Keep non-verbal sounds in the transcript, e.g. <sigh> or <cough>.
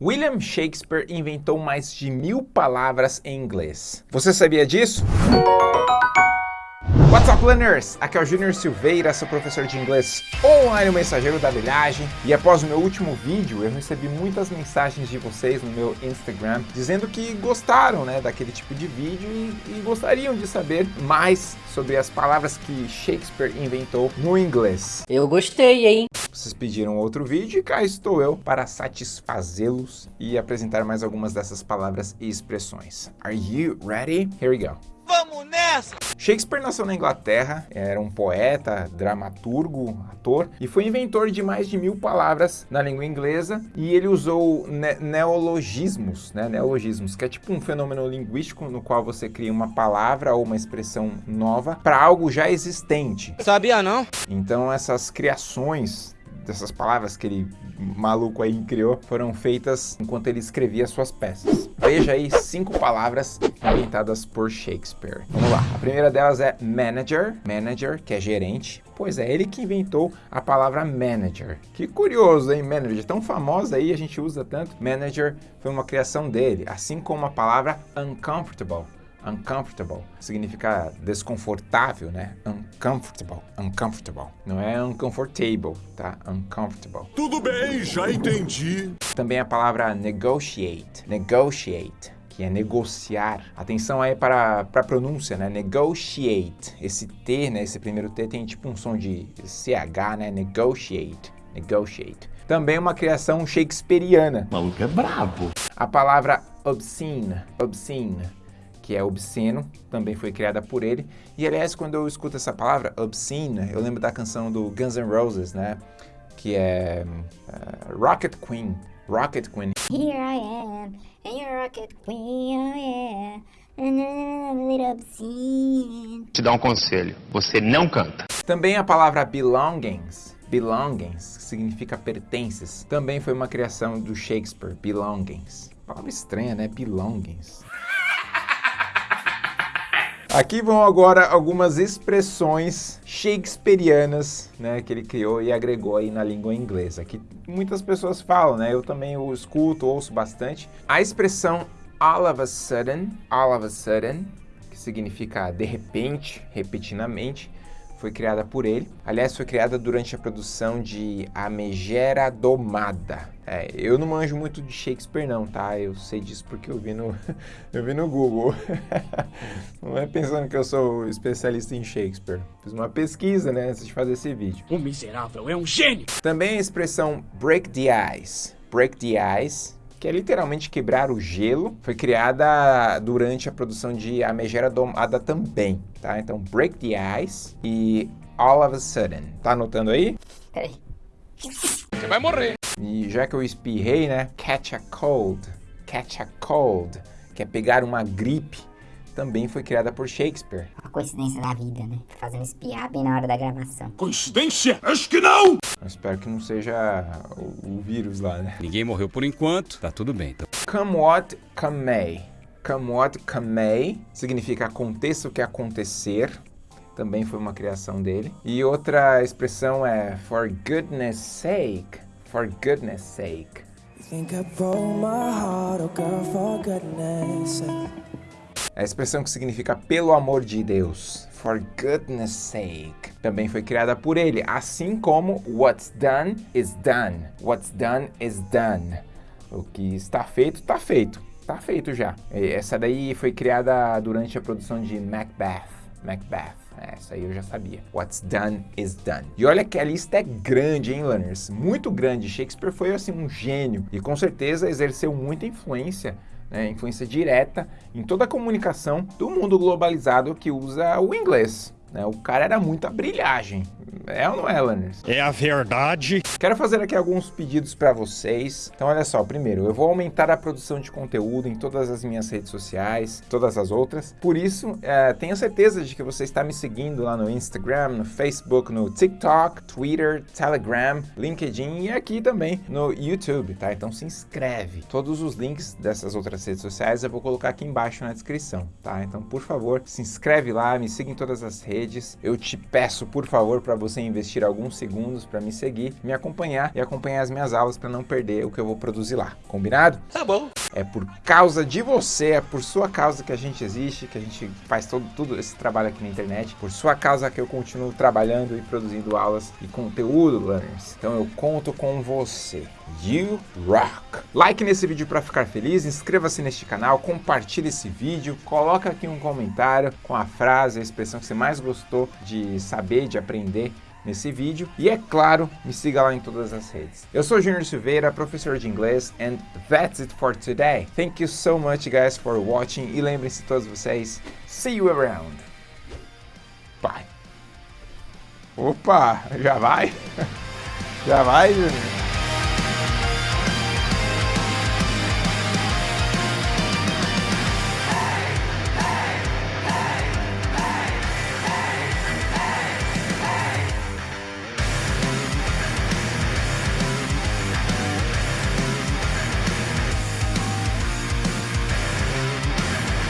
William Shakespeare inventou mais de mil palavras em inglês. Você sabia disso? What's up, learners? Aqui é o Júnior Silveira, seu professor de inglês online, o mensageiro da bilhagem. E após o meu último vídeo, eu recebi muitas mensagens de vocês no meu Instagram, dizendo que gostaram né, daquele tipo de vídeo e, e gostariam de saber mais sobre as palavras que Shakespeare inventou no inglês. Eu gostei, hein? Vocês pediram outro vídeo e cá estou eu para satisfazê-los e apresentar mais algumas dessas palavras e expressões. Are you ready? Here we go. Vamos nessa! Shakespeare nasceu na Inglaterra, era um poeta, dramaturgo, ator e foi inventor de mais de mil palavras na língua inglesa e ele usou ne neologismos, né, neologismos, que é tipo um fenômeno linguístico no qual você cria uma palavra ou uma expressão nova para algo já existente. Sabia não? Então essas criações dessas palavras que ele maluco aí criou foram feitas enquanto ele escrevia suas peças. Veja aí cinco palavras inventadas por Shakespeare. Vamos lá. A primeira delas é manager, manager, que é gerente. Pois é, ele que inventou a palavra manager. Que curioso, hein? Manager, tão famosa aí, a gente usa tanto. Manager foi uma criação dele, assim como a palavra uncomfortable uncomfortable significa desconfortável, né? Uncomfortable, uncomfortable. Não é uncomfortable, tá? Uncomfortable. Tudo bem, já entendi. Também a palavra negotiate, negotiate que é negociar. Atenção aí para, para a pronúncia, né? Negotiate. Esse T, né? Esse primeiro T tem tipo um som de CH, né? Negotiate, negotiate. Também uma criação shakespeariana. O maluco é brabo. A palavra obscene, obscene que é obsceno, também foi criada por ele. E aliás, quando eu escuto essa palavra, obscene, eu lembro da canção do Guns N' Roses, né? Que é uh, Rocket Queen. Rocket Queen. Here I am, and your rocket queen, oh yeah. And then I'm a little obscene. Te dar um conselho, você não canta. Também a palavra belongings. Belongings, que significa pertences. Também foi uma criação do Shakespeare, belongings. Palavra estranha, né? Belongings. Aqui vão agora algumas expressões shakespearianas, né, que ele criou e agregou aí na língua inglesa, que muitas pessoas falam, né, eu também o escuto, ouço bastante. A expressão all of a sudden, all of a sudden, que significa de repente, repentinamente, foi criada por ele. Aliás, foi criada durante a produção de A Megera Domada. É, eu não manjo muito de Shakespeare não, tá? Eu sei disso porque eu vi no, <laughs> eu vi no Google. <laughs> não é pensando que eu sou especialista em Shakespeare. Fiz uma pesquisa, né, antes de fazer esse vídeo. O miserável é um gênio! Também a expressão break the ice. Break the ice que é literalmente quebrar o gelo, foi criada durante a produção de A Megera Domada também, tá? Então, Break the Ice e All of a Sudden. Tá anotando aí? Peraí. Você vai morrer! E já que eu espirrei, né? Catch a cold. Catch a cold, que é pegar uma gripe também foi criada por Shakespeare. Uma coincidência da vida, né? Fazendo espiar bem na hora da gravação. Coincidência? Acho que não. Eu espero que não seja o, o vírus lá, né? Ninguém morreu por enquanto, tá tudo bem. Tá... Come what come may. Come what come may significa aconteça o que acontecer. Também foi uma criação dele. E outra expressão é for goodness sake. For goodness sake. Think I broke my heart, oh girl, for goodness sake. A expressão que significa pelo amor de Deus, for goodness sake, também foi criada por ele, assim como what's done is done. What's done is done. O que está feito, está feito. Está feito já. E essa daí foi criada durante a produção de Macbeth. Macbeth. Essa aí eu já sabia. What's done is done. E olha que a lista é grande, hein, learners? Muito grande. Shakespeare foi, assim, um gênio. E com certeza exerceu muita influência né, influência direta em toda a comunicação do mundo globalizado que usa o inglês. Né? O cara era muita brilhagem. É ou não é, Lanners? É a verdade. Quero fazer aqui alguns pedidos para vocês. Então, olha só. Primeiro, eu vou aumentar a produção de conteúdo em todas as minhas redes sociais, todas as outras. Por isso, é, tenho certeza de que você está me seguindo lá no Instagram, no Facebook, no TikTok, Twitter, Telegram, LinkedIn e aqui também no YouTube, tá? Então, se inscreve. Todos os links dessas outras redes sociais eu vou colocar aqui embaixo na descrição, tá? Então, por favor, se inscreve lá, me siga em todas as redes redes. Eu te peço, por favor, para você investir alguns segundos para me seguir, me acompanhar e acompanhar as minhas aulas para não perder o que eu vou produzir lá. Combinado? Tá bom. É por causa de você, é por sua causa que a gente existe, que a gente faz todo, tudo esse trabalho aqui na internet. Por sua causa que eu continuo trabalhando e produzindo aulas e conteúdo, learners. Então eu conto com você. You rock! Like nesse vídeo para ficar feliz, inscreva-se neste canal, compartilhe esse vídeo, coloca aqui um comentário com a frase, a expressão que você mais gostou de saber, de aprender nesse vídeo. E é claro, me siga lá em todas as redes. Eu sou Junior Silveira, professor de inglês, and that's it for today. Thank you so much guys for watching e lembrem-se todos vocês, see you around. Bye. Opa, já vai? <laughs> Já vai, Junior?